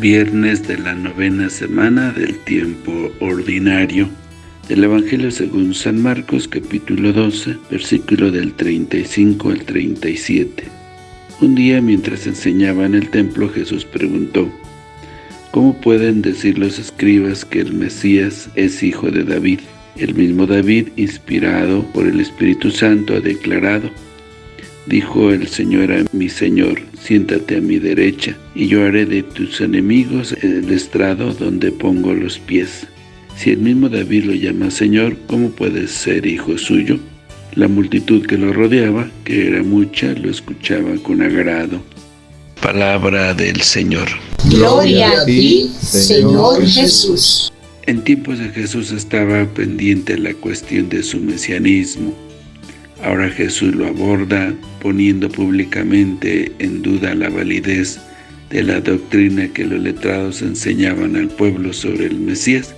Viernes de la novena semana del tiempo ordinario del Evangelio según San Marcos capítulo 12, versículo del 35 al 37. Un día mientras enseñaba en el templo Jesús preguntó, ¿Cómo pueden decir los escribas que el Mesías es hijo de David? El mismo David, inspirado por el Espíritu Santo, ha declarado, Dijo el Señor a mi Señor, siéntate a mi derecha, y yo haré de tus enemigos el estrado donde pongo los pies. Si el mismo David lo llama Señor, ¿cómo puede ser hijo suyo? La multitud que lo rodeaba, que era mucha, lo escuchaba con agrado. Palabra del Señor. Gloria a ti, Señor Jesús. En tiempos de Jesús estaba pendiente la cuestión de su mesianismo. Ahora Jesús lo aborda poniendo públicamente en duda la validez de la doctrina que los letrados enseñaban al pueblo sobre el Mesías,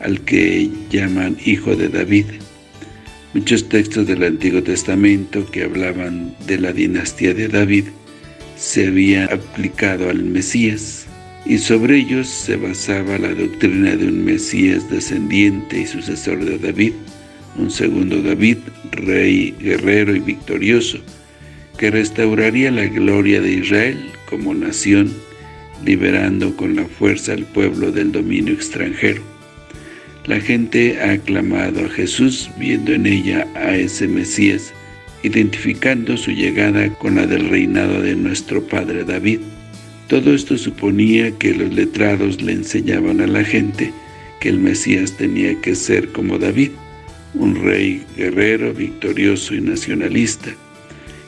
al que llaman Hijo de David. Muchos textos del Antiguo Testamento que hablaban de la dinastía de David se habían aplicado al Mesías, y sobre ellos se basaba la doctrina de un Mesías descendiente y sucesor de David, un segundo David, rey, guerrero y victorioso, que restauraría la gloria de Israel como nación, liberando con la fuerza al pueblo del dominio extranjero. La gente ha aclamado a Jesús viendo en ella a ese Mesías, identificando su llegada con la del reinado de nuestro padre David. Todo esto suponía que los letrados le enseñaban a la gente que el Mesías tenía que ser como David, un rey guerrero, victorioso y nacionalista,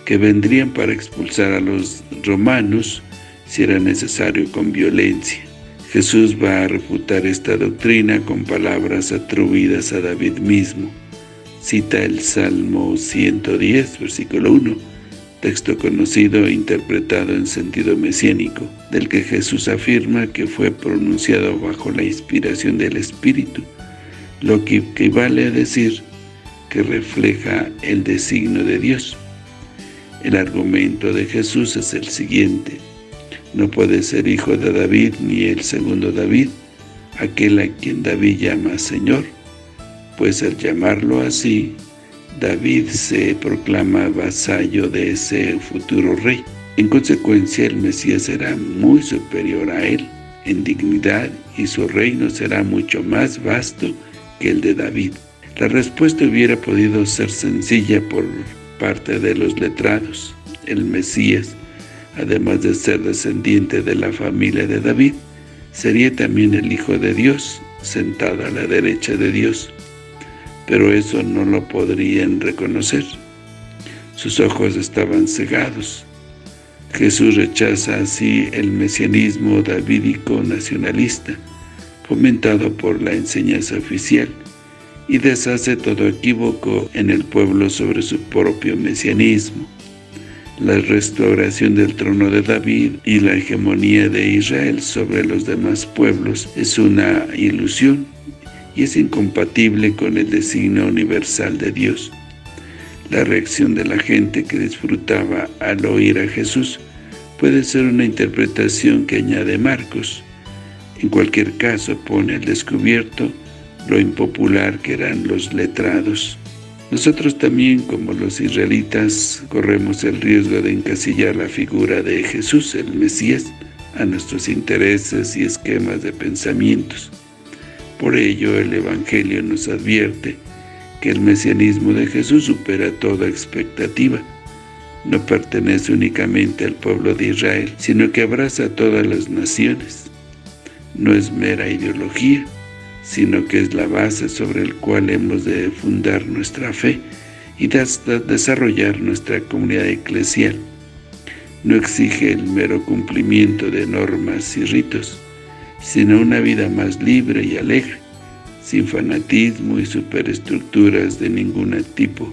que vendrían para expulsar a los romanos si era necesario con violencia. Jesús va a refutar esta doctrina con palabras atribuidas a David mismo. Cita el Salmo 110, versículo 1, texto conocido e interpretado en sentido mesiánico, del que Jesús afirma que fue pronunciado bajo la inspiración del Espíritu, lo que equivale a decir que refleja el designio de Dios. El argumento de Jesús es el siguiente. No puede ser hijo de David ni el segundo David, aquel a quien David llama Señor, pues al llamarlo así, David se proclama vasallo de ese futuro rey. En consecuencia, el Mesías será muy superior a él en dignidad y su reino será mucho más vasto que el de David. La respuesta hubiera podido ser sencilla por parte de los letrados. El Mesías, además de ser descendiente de la familia de David, sería también el Hijo de Dios, sentado a la derecha de Dios. Pero eso no lo podrían reconocer. Sus ojos estaban cegados. Jesús rechaza así el mesianismo davídico nacionalista, fomentado por la enseñanza oficial, y deshace todo equívoco en el pueblo sobre su propio mesianismo. La restauración del trono de David y la hegemonía de Israel sobre los demás pueblos es una ilusión y es incompatible con el designio universal de Dios. La reacción de la gente que disfrutaba al oír a Jesús puede ser una interpretación que añade Marcos, en cualquier caso pone al descubierto lo impopular que eran los letrados. Nosotros también, como los israelitas, corremos el riesgo de encasillar la figura de Jesús, el Mesías, a nuestros intereses y esquemas de pensamientos. Por ello, el Evangelio nos advierte que el mesianismo de Jesús supera toda expectativa. No pertenece únicamente al pueblo de Israel, sino que abraza a todas las naciones no es mera ideología, sino que es la base sobre la cual hemos de fundar nuestra fe y desarrollar nuestra comunidad eclesial. No exige el mero cumplimiento de normas y ritos, sino una vida más libre y alegre, sin fanatismo y superestructuras de ningún tipo,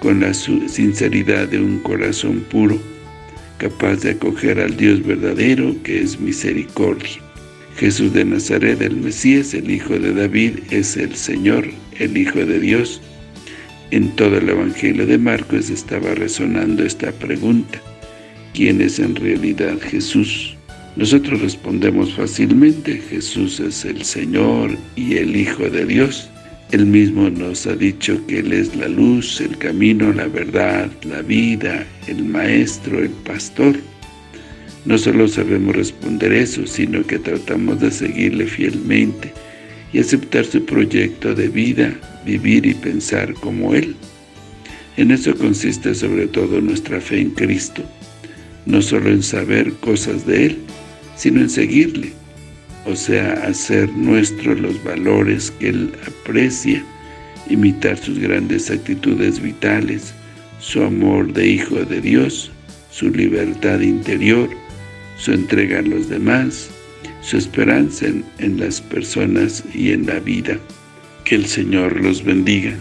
con la sinceridad de un corazón puro, capaz de acoger al Dios verdadero que es misericordia. Jesús de Nazaret, el Mesías, el Hijo de David, es el Señor, el Hijo de Dios. En todo el Evangelio de Marcos estaba resonando esta pregunta. ¿Quién es en realidad Jesús? Nosotros respondemos fácilmente, Jesús es el Señor y el Hijo de Dios. Él mismo nos ha dicho que Él es la luz, el camino, la verdad, la vida, el Maestro, el Pastor. No solo sabemos responder eso, sino que tratamos de seguirle fielmente y aceptar su proyecto de vida, vivir y pensar como Él. En eso consiste sobre todo nuestra fe en Cristo, no solo en saber cosas de Él, sino en seguirle, o sea, hacer nuestros los valores que Él aprecia, imitar sus grandes actitudes vitales, su amor de Hijo de Dios, su libertad interior, su entrega a los demás, su esperanza en, las personas y en la vida. Que el Señor los bendiga.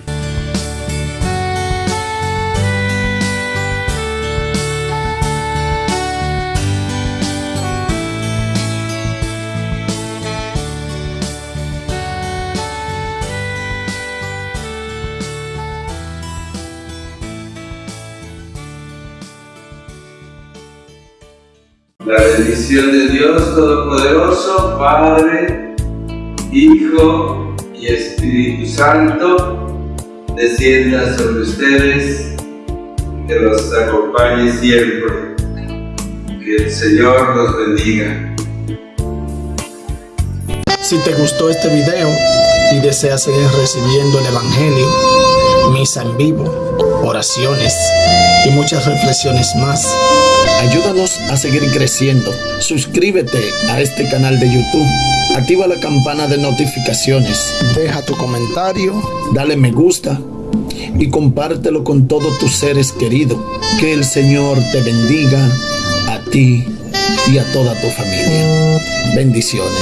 La bendición de Dios Todopoderoso, Padre, Hijo y Espíritu Santo, descienda sobre ustedes, que los acompañe siempre. Que el Señor los bendiga. Si te gustó este video y deseas seguir recibiendo el Evangelio, misa en vivo, oraciones y muchas reflexiones más, Ayúdanos a seguir creciendo. Suscríbete a este canal de YouTube. Activa la campana de notificaciones. Deja tu comentario. Dale me gusta. Y compártelo con todos tus seres queridos. Que el Señor te bendiga a ti y a toda tu familia. Bendiciones.